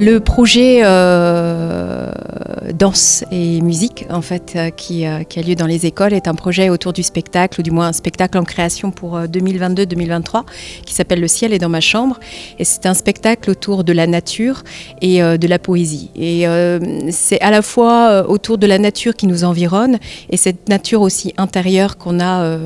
Le projet euh, danse et musique, en fait, euh, qui, euh, qui, a lieu dans les écoles, est un projet autour du spectacle, ou du moins un spectacle en création pour 2022-2023, qui s'appelle Le ciel est dans ma chambre. Et c'est un spectacle autour de la nature et de la poésie. Et c'est à la fois autour de la nature qui nous environne et cette nature aussi intérieure qu'on a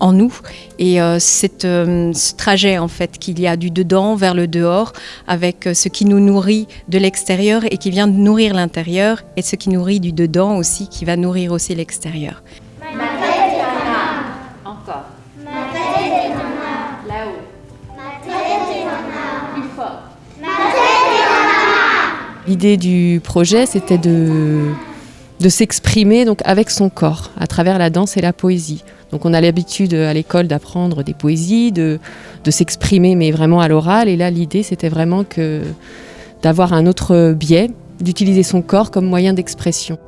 en nous. Et cette, ce trajet, en fait, qu'il y a du dedans vers le dehors, avec ce qui nous nourrit de l'extérieur et qui vient nourrir l'intérieur, et ce qui nourrit du dedans aussi, qui va nourrir aussi l'extérieur. Ma tête est Encore. Ma tête est Là-haut. Ma tête est Plus fort. Ma tête est L'idée du projet, c'était de, de s'exprimer donc avec son corps, à travers la danse et la poésie. Donc on a l'habitude à l'école d'apprendre des poésies, de, de s'exprimer, mais vraiment à l'oral. Et là, l'idée, c'était vraiment que d'avoir un autre biais, d'utiliser son corps comme moyen d'expression.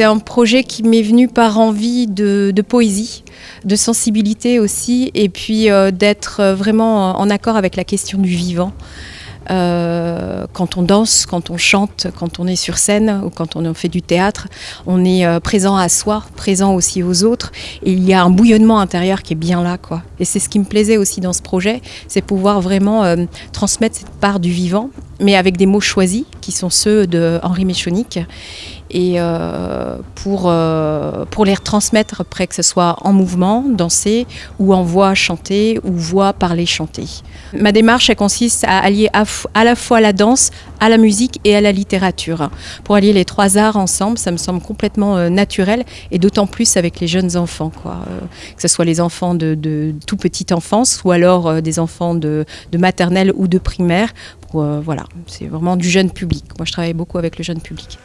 C'est un projet qui m'est venu par envie de, poésie, de sensibilité aussi, et puis euh, d'être vraiment en accord avec la question du vivant. Euh, quand on danse, quand on chante, quand on est sur scène ou quand on fait du théâtre, on est euh, présent à soi, présent aussi aux autres. Il y a un bouillonnement intérieur qui est bien là. Quoi. Et c'est ce qui me plaisait aussi dans ce projet, c'est pouvoir vraiment euh, transmettre cette part du vivant, mais avec des mots choisis, qui sont ceux de Henri Méchonic et euh, pour, euh, pour les retransmettre après que ce soit en mouvement, danser, ou en voix chanter, ou voix parler chanter. Ma démarche elle consiste à allier à, la fois la danse, à la musique et à la littérature. Pour allier les trois arts ensemble, ça me semble complètement euh, naturel, et d'autant plus avec les jeunes enfants, quoi. que ce soit les enfants de, de tout petite enfance, ou alors des enfants de maternelle ou de primaire. voilà, c'est vraiment du jeune public. Moi, je travaille beaucoup avec le jeune public.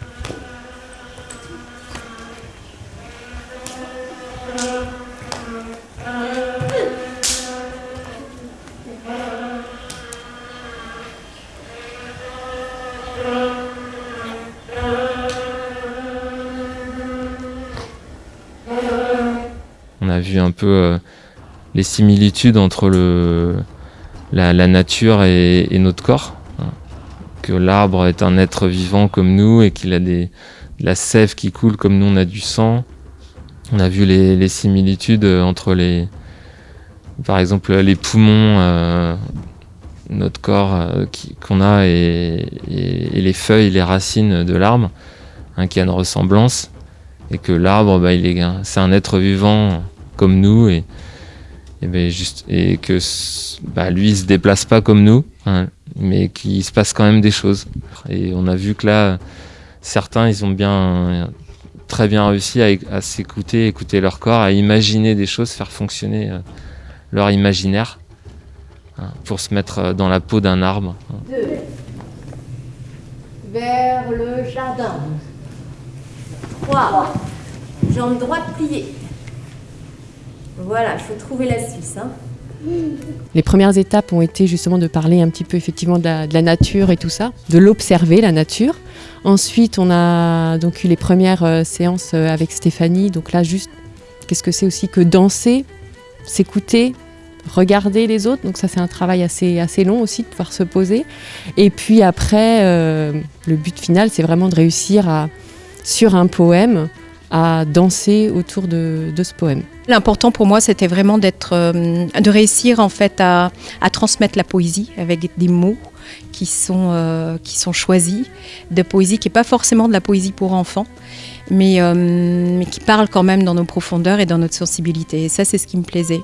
Vu un peu euh, les similitudes entre le, la, nature et, notre corps. Que l'arbre est un être vivant comme nous et qu'il a des, de la sève qui coule comme nous on a du sang. On a vu les, similitudes entre les, par exemple les poumons, euh, notre corps euh, qu'on a et, les feuilles, les racines de l'arbre, hein, qui a une ressemblance, et que l'arbre, bah, c'est un être vivant comme nous et, et, ben, juste, et que bah, lui il se déplace pas comme nous, hein, mais qu'il se passe quand même des choses. Et on a vu que là, certains ils ont bien très bien réussi à, s'écouter, écouter leur corps, à imaginer des choses, faire fonctionner euh, leur imaginaire hein, pour se mettre euh, dans la peau d'un arbre. Deux. Vers le jardin. Trois. Jambe droite pliée. Voilà, il faut trouver l'astuce. Hein. Les premières étapes ont été justement de parler un petit peu effectivement de la, nature et tout ça, de l'observer, la nature. Ensuite, on a donc eu les premières euh, séances euh, avec Stéphanie. Donc là, juste, qu'est-ce que c'est aussi que danser, s'écouter, regarder les autres? Donc ça, c'est un travail assez, assez long aussi de pouvoir se poser. Et puis après, euh, le but final, c'est vraiment de réussir à, sur un poème, à danser autour de, ce poème. L'important pour moi, c'était vraiment euh, de réussir en fait à, transmettre la poésie avec des mots qui sont, euh, choisis, de poésie qui n'est pas forcément de la poésie pour enfants, euh, mais, qui parle quand même dans nos profondeurs et dans notre sensibilité. Et ça, c'est ce qui me plaisait.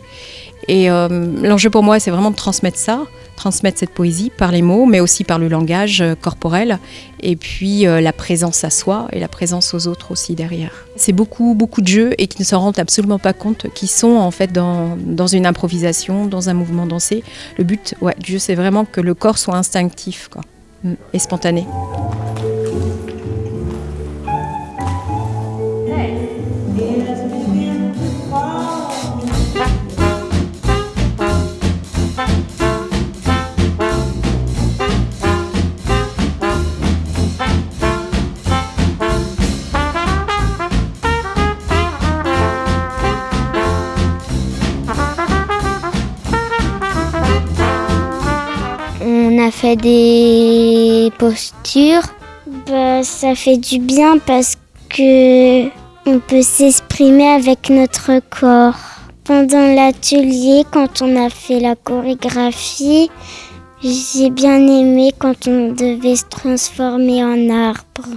Et l'enjeu pour moi, c'est vraiment de transmettre ça, transmettre cette poésie par les mots, mais aussi par le langage euh, corporel, et puis euh, la présence à soi et la présence aux autres aussi derrière. C'est beaucoup, beaucoup de jeux et qui ne s'en rendent absolument pas compte, qui sont en fait dans, dans une improvisation, dans un mouvement dansé. Le but du jeu, c'est vraiment que le corps soit instinctif quoi, et spontané. Fait des postures. Bah, ça fait du bien parce que on peut s'exprimer avec notre corps. Pendant l'atelier, quand on a fait la chorégraphie, j'ai bien aimé quand on devait se transformer en arbre.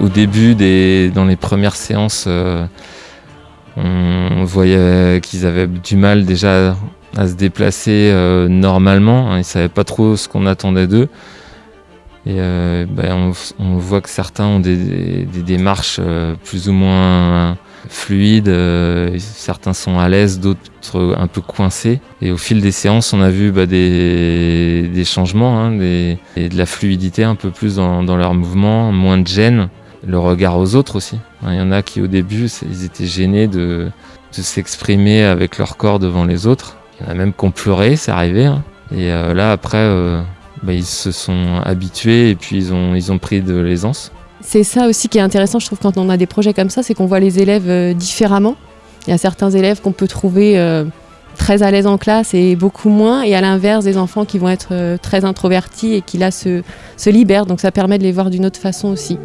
Au début, dans les premières séances, euh, on voyait qu'ils avaient du mal déjà à se déplacer euh, normalement. Ils ne savaient pas trop ce qu'on attendait d'eux. Et euh, ben, on, voit que certains ont des, démarches plus ou moins fluides. certains sont à l'aise, d'autres un peu coincés. Et au fil des séances, on a vu bah, des, changements, hein, et de la fluidité un peu plus dans, dans leurs mouvements, moins de gêne le regard aux autres aussi. Il y en a qui au début, ils étaient gênés de, s'exprimer avec leur corps devant les autres. Il y en a même qui ont pleuré, c'est arrivé. Hein. Et euh, là, après, euh, bah, ils se sont habitués et puis ils ont, ils ont pris de l'aisance. C'est ça aussi qui est intéressant, je trouve, quand on a des projets comme ça, c'est qu'on voit les élèves euh, différemment. Il y a certains élèves qu'on peut trouver très à l'aise en classe et beaucoup moins, et à l'inverse des enfants qui vont être très introvertis et qui là se, se libèrent. Donc ça permet de les voir d'une autre façon aussi.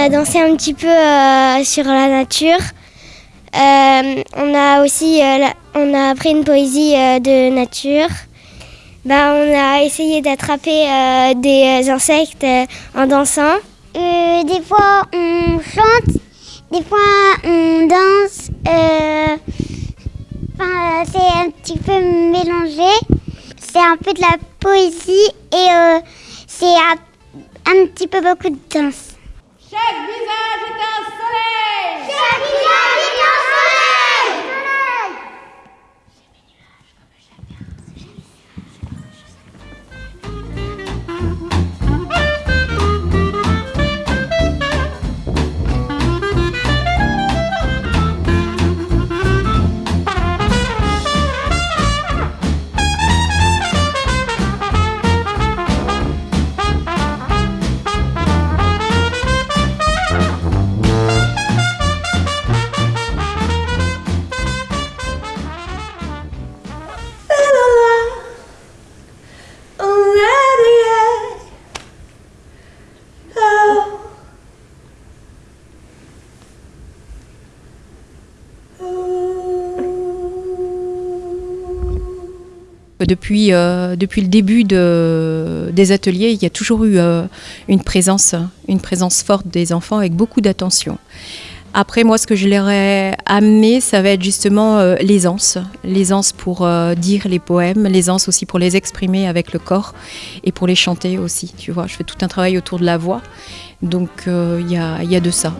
A dansé un petit peu euh, sur la nature. Euh, on a aussi euh, on a appris une poésie de nature. Ben, on a essayé d'attraper des insectes en dansant. des fois on chante, des fois on danse. c'est un petit peu mélangé. C'est un peu de la poésie et c'est un petit peu beaucoup de danse. Chegue! Depuis, euh, depuis le début de, des ateliers, il y a toujours eu euh, une, présence, une présence forte des enfants avec beaucoup d'attention. Après, moi, ce que je leur ai amené, ça va être justement euh, l'aisance. L'aisance pour dire les poèmes, l'aisance aussi pour les exprimer avec le corps et pour les chanter aussi. Tu vois, je fais tout un travail autour de la voix. Donc, il y a, y, a, de ça.